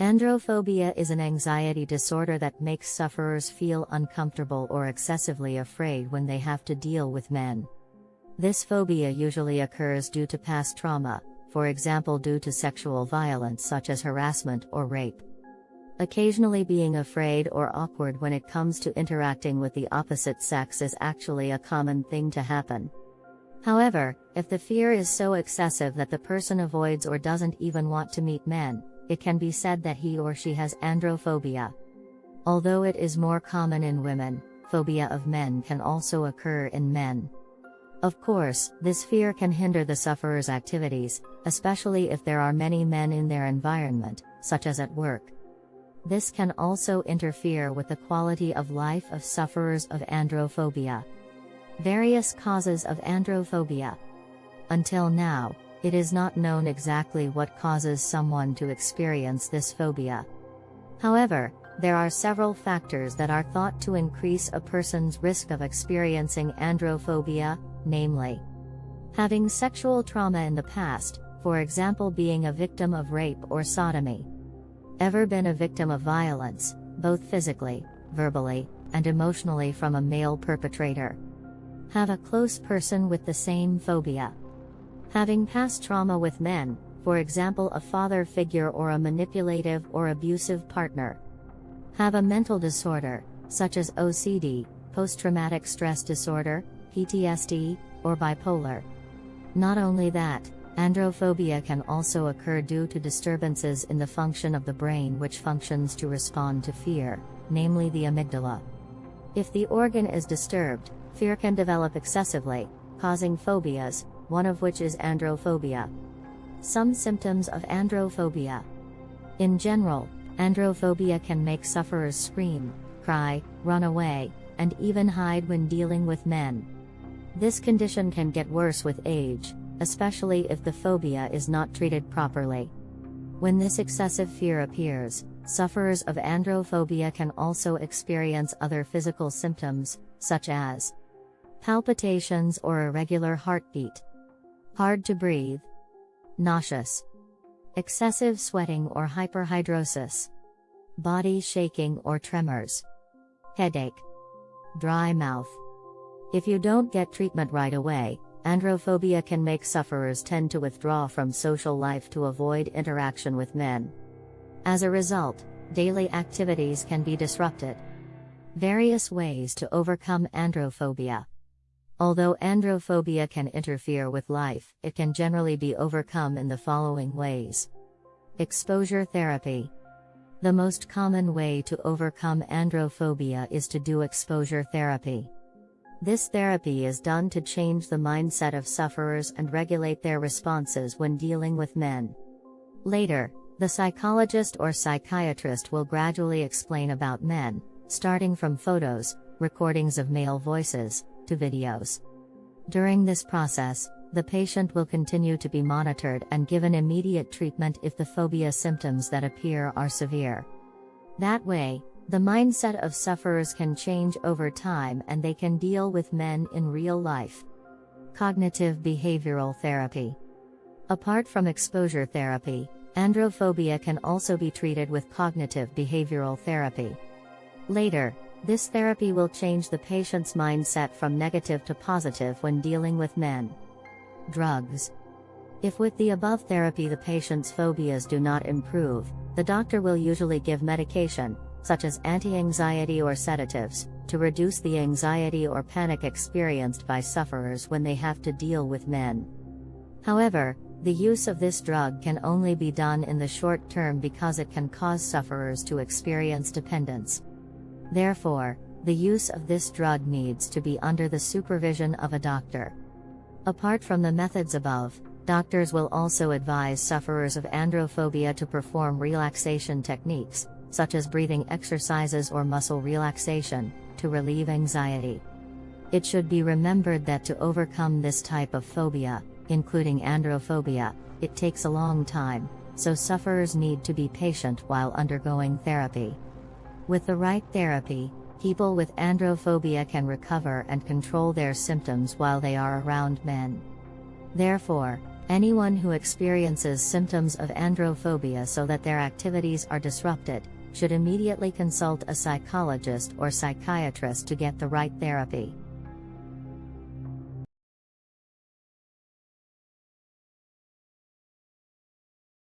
Androphobia is an anxiety disorder that makes sufferers feel uncomfortable or excessively afraid when they have to deal with men. This phobia usually occurs due to past trauma, for example, due to sexual violence such as harassment or rape. Occasionally, being afraid or awkward when it comes to interacting with the opposite sex is actually a common thing to happen. However, if the fear is so excessive that the person avoids or doesn't even want to meet men, it can be said that he or she has androphobia. Although it is more common in women, phobia of men can also occur in men. Of course, this fear can hinder the sufferer's activities, especially if there are many men in their environment, such as at work. This can also interfere with the quality of life of sufferers of androphobia. Various causes of androphobia. Until now, it is not known exactly what causes someone to experience this phobia. However, there are several factors that are thought to increase a person's risk of experiencing androphobia, namely, having sexual trauma in the past, for example, being a victim of rape or sodomy, ever been a victim of violence, both physically, verbally, and emotionally from a male perpetrator, have a close person with the same phobia. Having past trauma with men, for example a father figure or a manipulative or abusive partner. Have a mental disorder, such as OCD, post-traumatic stress disorder, PTSD, or bipolar. Not only that, androphobia can also occur due to disturbances in the function of the brain which functions to respond to fear, namely the amygdala. If the organ is disturbed, fear can develop excessively, causing phobias, one of which is androphobia. Some symptoms of androphobia. In general, androphobia can make sufferers scream, cry, run away, and even hide when dealing with men. This condition can get worse with age, especially if the phobia is not treated properly. When this excessive fear appears, sufferers of androphobia can also experience other physical symptoms, such as palpitations or irregular heartbeat, hard to breathe, nauseous, excessive sweating or hyperhidrosis, body shaking or tremors, headache, dry mouth. If you don't get treatment right away, androphobia can make sufferers tend to withdraw from social life to avoid interaction with men. As a result, daily activities can be disrupted. Various ways to overcome androphobia. Although androphobia can interfere with life, it can generally be overcome in the following ways. Exposure therapy. The most common way to overcome androphobia is to do exposure therapy. This therapy is done to change the mindset of sufferers and regulate their responses when dealing with men. Later, the psychologist or psychiatrist will gradually explain about men, starting from photos, recordings of male voices, to videos. During this process, the patient will continue to be monitored and given immediate treatment if the phobia symptoms that appear are severe. That way, the mindset of sufferers can change over time and they can deal with men in real life. Cognitive behavioral therapy. Apart from exposure therapy, androphobia can also be treated with cognitive behavioral therapy. Later, this therapy will change the patient's mindset from negative to positive when dealing with men. Drugs. If with the above therapy the patient's phobias do not improve, the doctor will usually give medication, such as anti-anxiety or sedatives, to reduce the anxiety or panic experienced by sufferers when they have to deal with men. However, the use of this drug can only be done in the short term because it can cause sufferers to experience dependence. Therefore, the use of this drug needs to be under the supervision of a doctor. Apart from the methods above, doctors will also advise sufferers of androphobia to perform relaxation techniques, such as breathing exercises or muscle relaxation, to relieve anxiety. It should be remembered that to overcome this type of phobia, including androphobia, it takes a long time, so sufferers need to be patient while undergoing therapy. With the right therapy, people with androphobia can recover and control their symptoms while they are around men. Therefore, Anyone who experiences symptoms of androphobia so that their activities are disrupted, should immediately consult a psychologist or psychiatrist to get the right therapy.